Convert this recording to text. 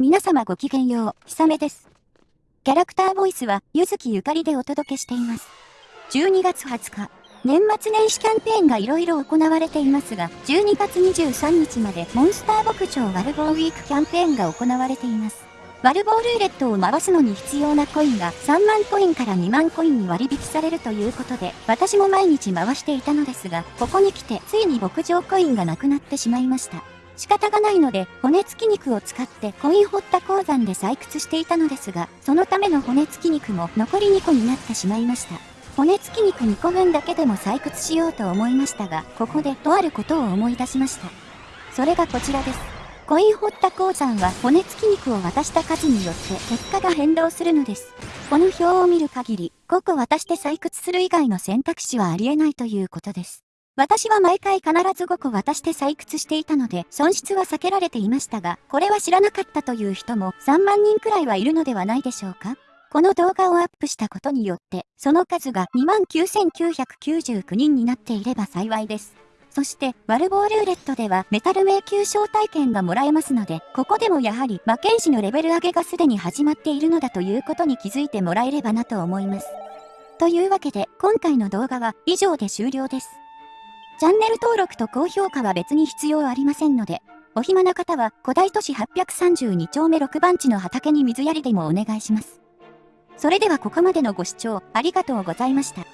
皆様ごきげんよう、ひさめです。キャラクターボイスは、ゆずきゆかりでお届けしています。12月20日、年末年始キャンペーンが色々行われていますが、12月23日までモンスター牧場ワルボーウィークキャンペーンが行われています。ワルボールーレットを回すのに必要なコインが3万コインから2万コインに割引されるということで、私も毎日回していたのですが、ここに来てついに牧場コインがなくなってしまいました。仕方がないので、骨付き肉を使ってコイン掘った鉱山で採掘していたのですが、そのための骨付き肉も残り2個になってしまいました。骨付き肉2個分だけでも採掘しようと思いましたが、ここでとあることを思い出しました。それがこちらです。コイン掘った鉱山は骨付き肉を渡した数によって結果が変動するのです。この表を見る限り、5個渡して採掘する以外の選択肢はありえないということです。私は毎回必ず5個渡して採掘していたので、損失は避けられていましたが、これは知らなかったという人も3万人くらいはいるのではないでしょうかこの動画をアップしたことによって、その数が29,999人になっていれば幸いです。そして、ワルボールーレットではメタル迷宮招待券がもらえますので、ここでもやはり魔剣士のレベル上げがすでに始まっているのだということに気づいてもらえればなと思います。というわけで、今回の動画は以上で終了です。チャンネル登録と高評価は別に必要ありませんので、お暇な方は古代都市832丁目6番地の畑に水やりでもお願いします。それではここまでのご視聴ありがとうございました。